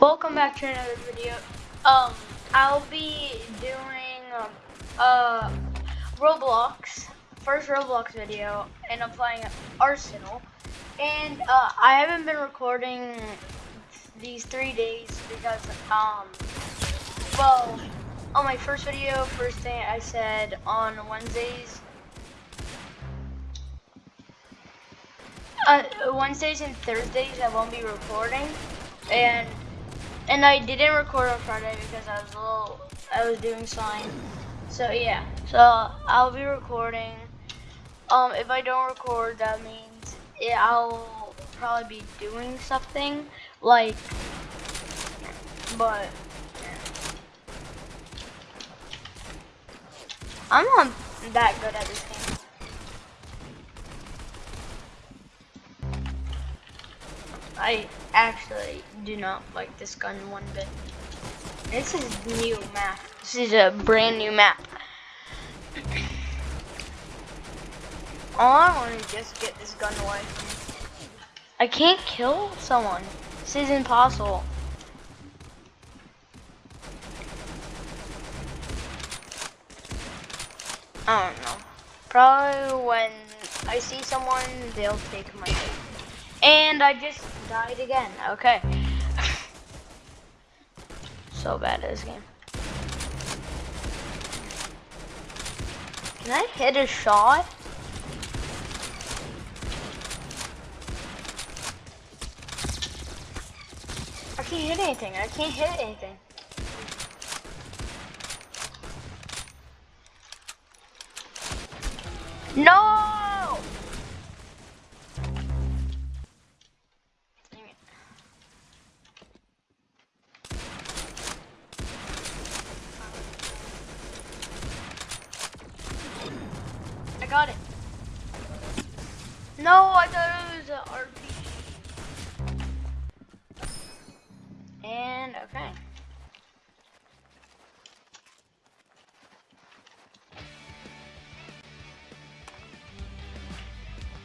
Welcome back to another video. Um, I'll be doing um, uh, Roblox, first Roblox video, and I'm playing Arsenal. And uh, I haven't been recording these three days because, um, well, on my first video, first thing I said on Wednesdays, uh, Wednesdays and Thursdays I won't be recording, and and I didn't record on Friday because I was a little, I was doing sign. So yeah, so I'll be recording. Um, if I don't record, that means yeah, I'll probably be doing something like, but I'm not that good at this game. I actually do not like this gun one bit. This is new map. This is a brand new map. All I want to just get this gun away from me. I can't kill someone. This is impossible. I don't know. Probably when I see someone, they'll take my And I just died again. Okay. so bad at this game. Can I hit a shot? I can't hit anything. I can't hit anything. No! Got it. No, I thought it was an RPG. And, okay.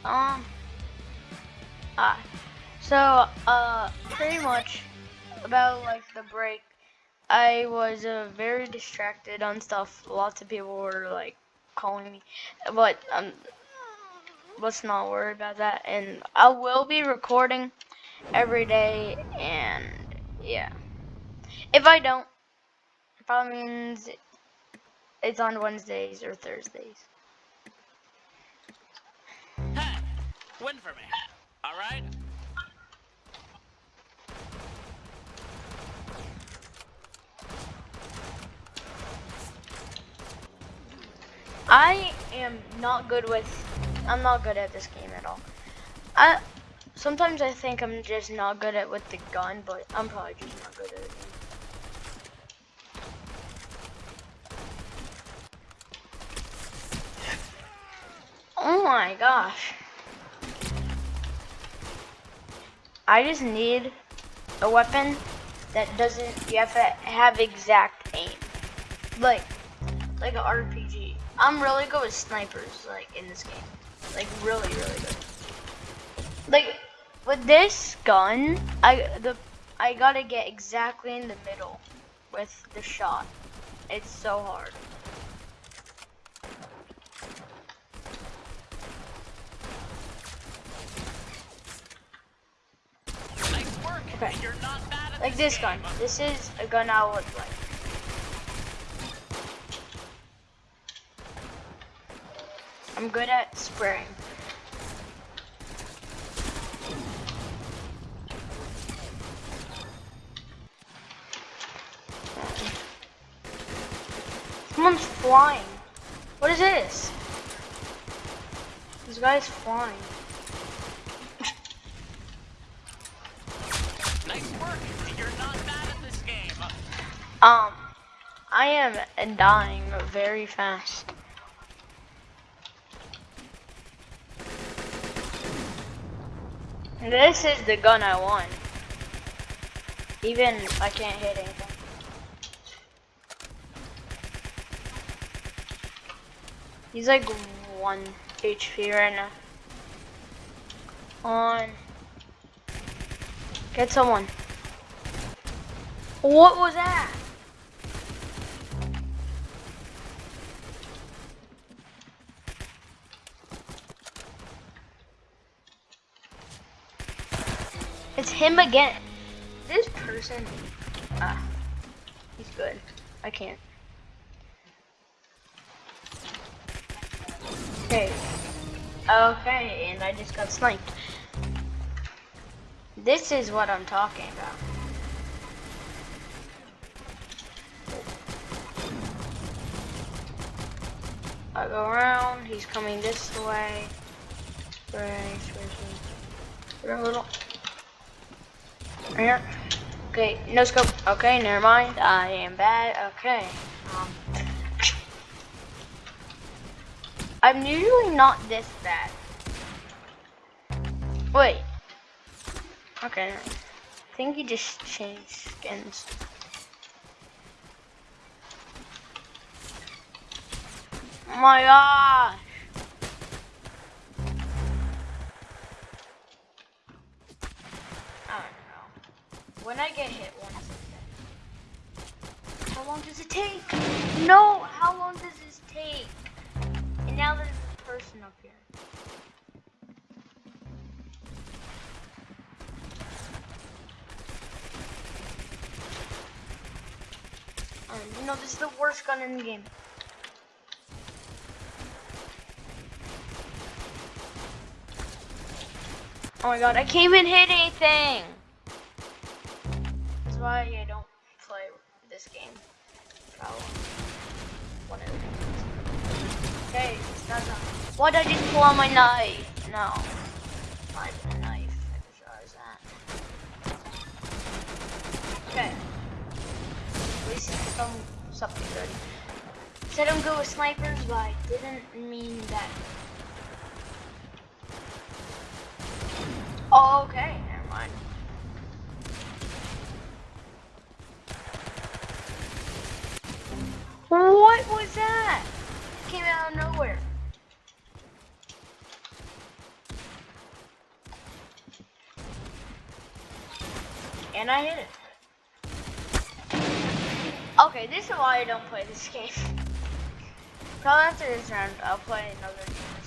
Um, ah, so, uh, pretty much about, like, the break, I was, uh, very distracted on stuff. Lots of people were, like, calling me. But um, let's not worry about that. And I will be recording every day. And yeah, if I don't, probably means it's on Wednesdays or Thursdays. Hey, win for me. All right. I am not good with, I'm not good at this game at all. I, sometimes I think I'm just not good at with the gun, but I'm probably just not good at it. Oh my gosh. I just need a weapon that doesn't, you have to have exact aim. Like, like an RPG. I'm really good with snipers, like, in this game. Like, really, really good. Like, with this gun, I, the, I gotta get exactly in the middle with the shot. It's so hard. Nice okay. Like this gun. This is a gun I would like. I'm good at spraying. Someone's flying. What is this? This guy's flying. nice work. You're not bad at this game. Um, I am dying very fast. This is the gun I want. Even I can't hit anything. He's like one HP right now. On. Get someone. What was that? Him again. This person, ah, he's good. I can't. Okay. Okay, and I just got sniped. This is what I'm talking about. I go around, he's coming this way. Right, a little. Here. Okay, no scope. Okay, never mind. I am bad. Okay. Um, I'm usually not this bad. Wait. Okay. I think he just changed skins. Oh my gosh. When I get hit once, how long does it take? No, how long does this take? And now there's a person up here. Um, you know, this is the worst gun in the game. Oh my god, I can't even hit anything! Why did I just pull out my knife? No. Not knife. Okay. At least it's some, something good. Said I'm good with snipers, but I didn't mean that Oh, okay, never mind. What was that? It came out of nowhere. And I hit it. Okay, this is why I don't play this game. Probably after this round, I'll play another game or.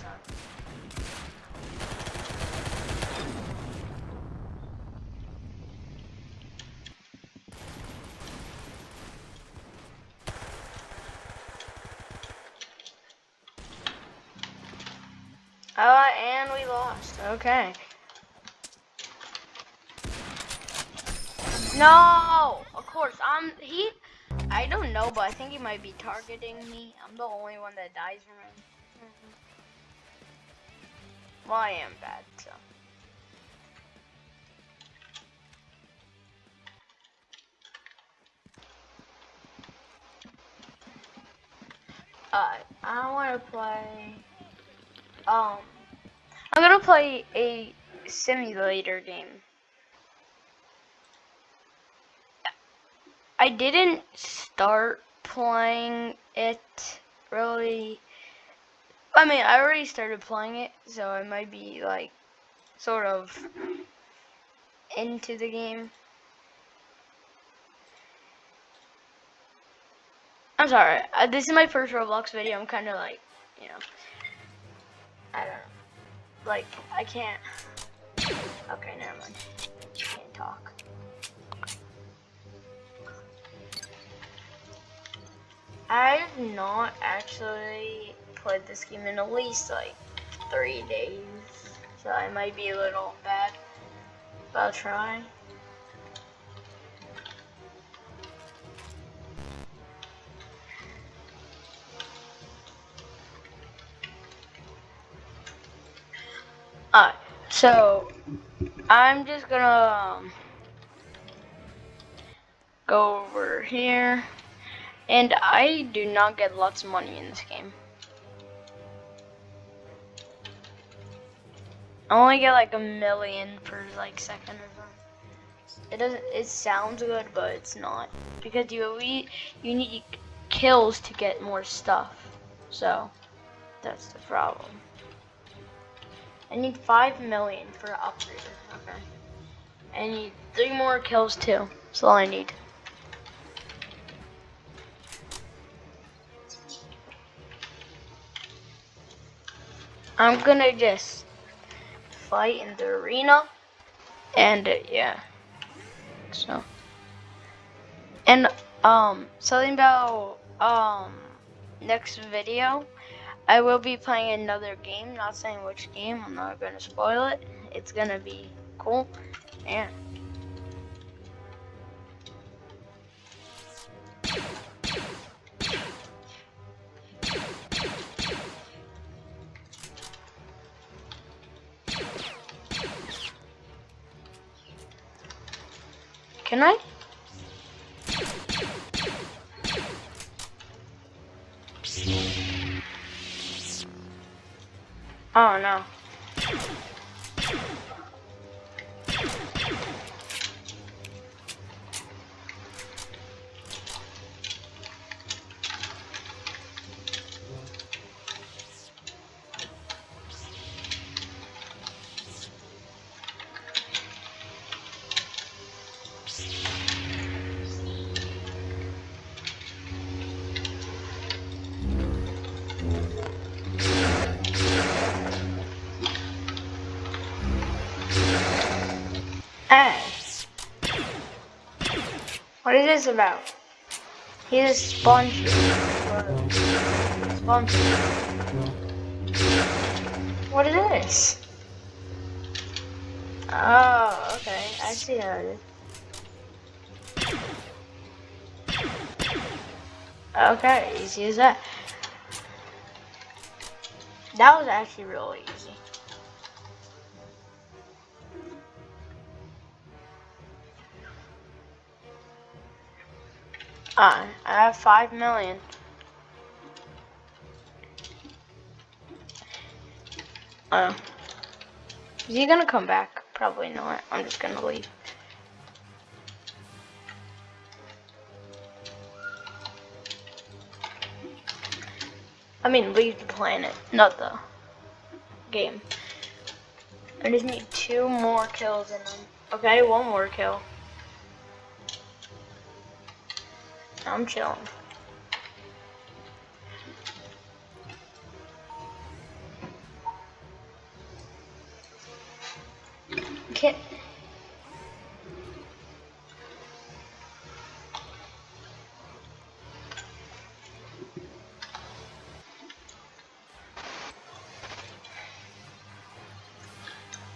Oh, and we lost. Okay. No, of course. I'm he. I don't know, but I think he might be targeting me. I'm the only one that dies from him. Mm -hmm. Well, I am bad, so. Uh, I want to play. Um, I'm gonna play a simulator game. I didn't start playing it really. I mean, I already started playing it, so I might be like sort of into the game. I'm sorry. Uh, this is my first Roblox video. I'm kind of like, you know. I don't know. Like, I can't. Okay, never mind. Can't talk. I've not actually played this game in at least like three days, so I might be a little bad, but I'll try. Alright, so I'm just gonna um, go over here, and I do not get lots of money in this game. I only get like a million per like second or something. It doesn't. It sounds good, but it's not because you you need kills to get more stuff. So that's the problem. I need 5 million for an upgrader. Okay. I need 3 more kills too. That's all I need. I'm gonna just fight in the arena. And uh, yeah. So. And um something about um next video I will be playing another game, not saying which game, I'm not gonna spoil it. It's gonna be cool. And Can I? Oh no. Hey. What is this about? He's a sponge. Sponge. What is this? Oh, okay. I see how it is. Okay, easy as that. That was actually really easy. Uh, I have five million. Uh, is he gonna come back? Probably not. I'm just gonna leave. I mean, leave the planet, not the game. I just need two more kills in them. Okay, one more kill. I'm chilling. Okay.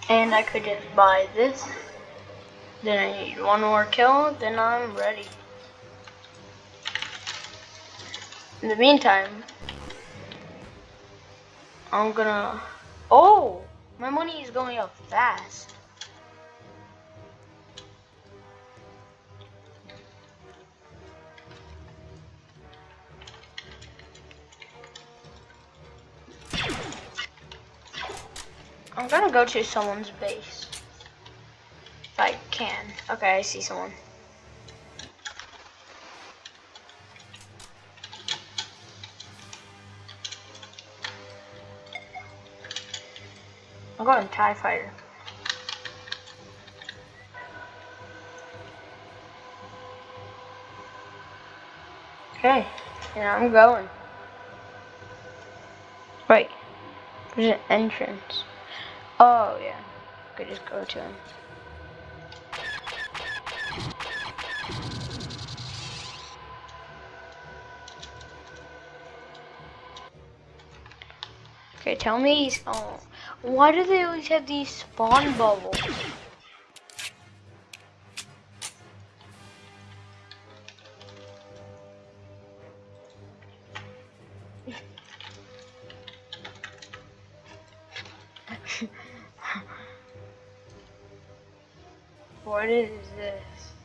And I could just buy this. Then I need one more kill, then I'm ready. In the meantime, I'm gonna... Oh! My money is going up fast. I'm gonna go to someone's base. If I can. Okay, I see someone. I'm going TIE Fighter. Okay, yeah, I'm going. Wait, there's an entrance. Oh, yeah. I Could just go to him. Okay, tell me he's. Oh. Why do they always have these spawn bubbles? what is this?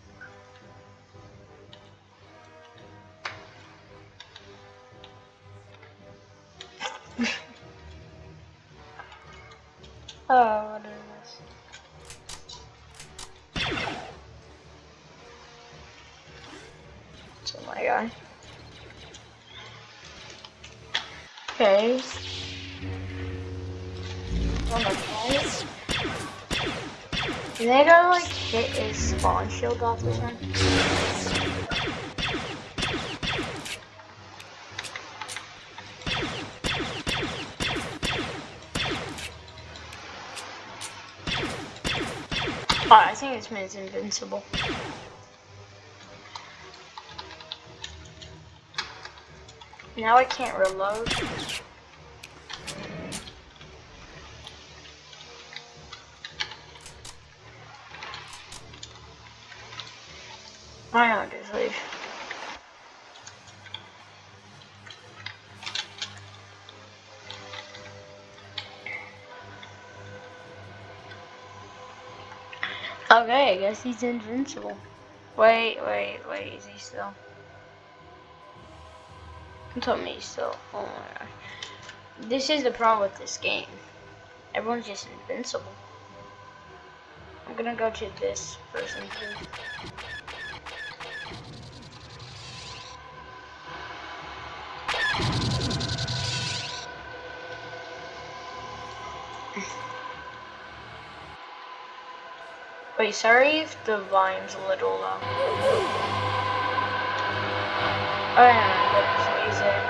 get his spawn shield off this one? Oh, I think this man's invincible. Now I can't reload. Guess he's invincible. Wait, wait, wait, is he still? Don't tell me he's still. Oh my gosh. This is the problem with this game. Everyone's just invincible. I'm gonna go to this person too. Wait, sorry if the volume's a little low. Oh yeah, music,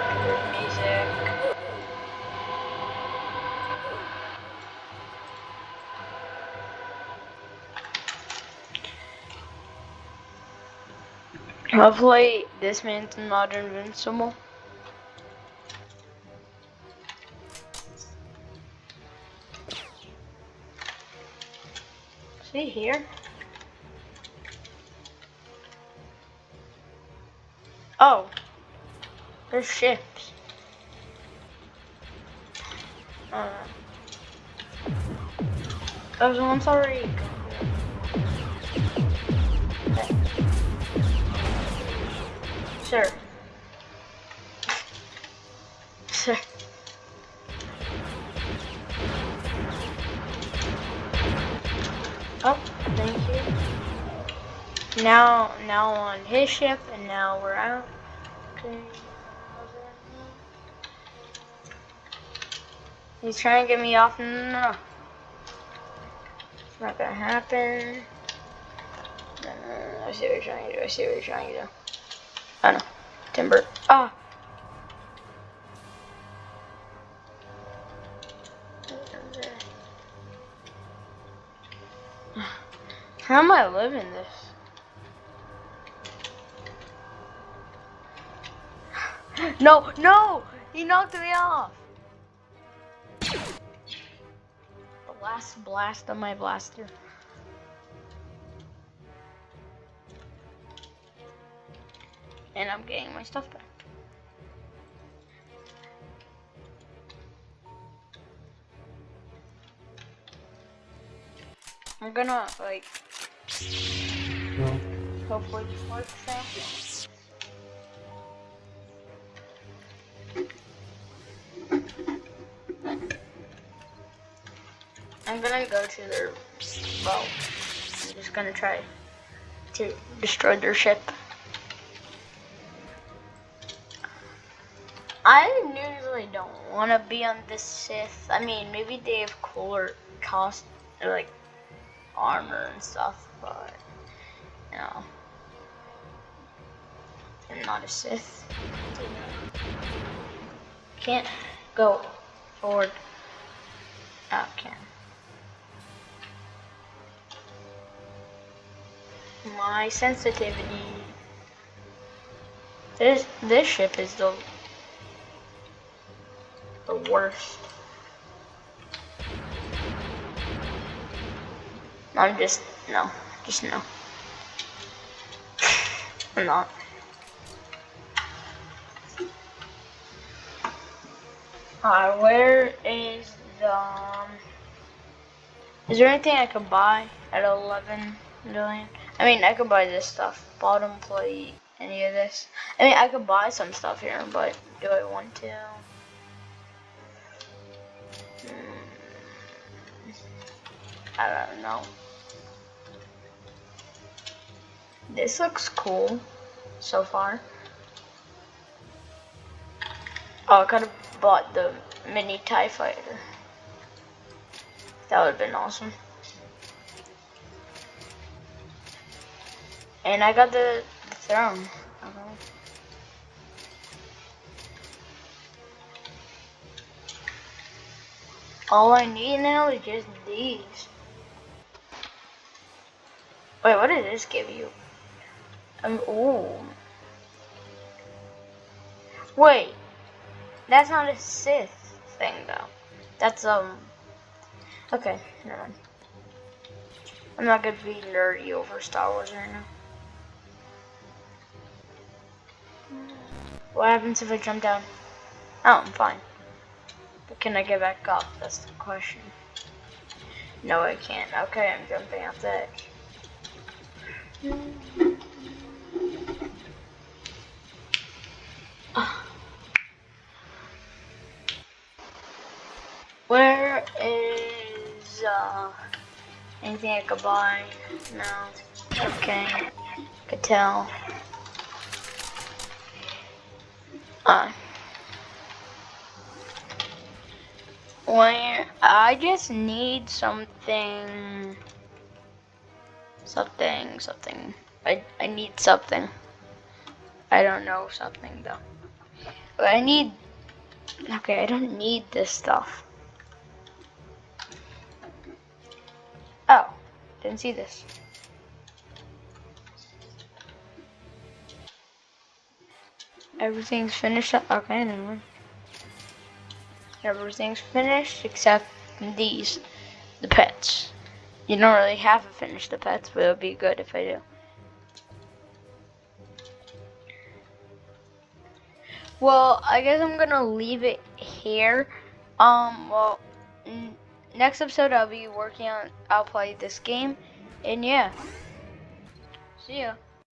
music. Hopefully this man's not invincible. See here? Oh, there's ships. Uh, oh, I'm sorry. Sir. Sir. Oh, thank you. Now, now on his ship, and now we're out. Okay. He's trying to get me off. No. It's not gonna happen. No, no, no, I see what you're trying to do. I see what you're trying to do. Oh no. Timber. Ah. How am I living this? No, no! He knocked me off! The last blast of my blaster. And I'm getting my stuff back. I'm gonna, like, hopefully this works now. I'm gonna go to their boat. I'm just gonna try to destroy their ship. I usually don't want to be on the Sith. I mean, maybe they have cooler cost, like armor and stuff, but know, I'm not a Sith. Can't go forward. Oh, can. My sensitivity. This this ship is the the worst. I'm just no, just no. I'm not. Alright, where is the um, is there anything I could buy at 11 million? I mean, I could buy this stuff. Bottom plate, any of this. I mean, I could buy some stuff here, but do I want to? Hmm. I don't know. This looks cool so far. Oh, I could have bought the mini TIE fighter. That would have been awesome. And I got the, throne. Okay. All I need now is just these. Wait, what did this give you? Um, ooh. Wait, that's not a Sith thing though. That's um. Okay, never mind. I'm not gonna be nerdy over Star Wars right now. What happens if I jump down? Oh, I'm fine. But can I get back up? That's the question. No, I can't. Okay, I'm jumping off the edge. Where is uh anything I could buy? No. Okay. Could tell. Uh where I just need something something something. I I need something. I don't know something though. But I need Okay, I don't need this stuff. Oh, didn't see this. Everything's finished. Okay. Everything's finished except these, the pets. You don't really have to finish the pets, but it would be good if I do. Well, I guess I'm gonna leave it here. Um, well, next episode I'll be working on, I'll play this game, and yeah. See ya.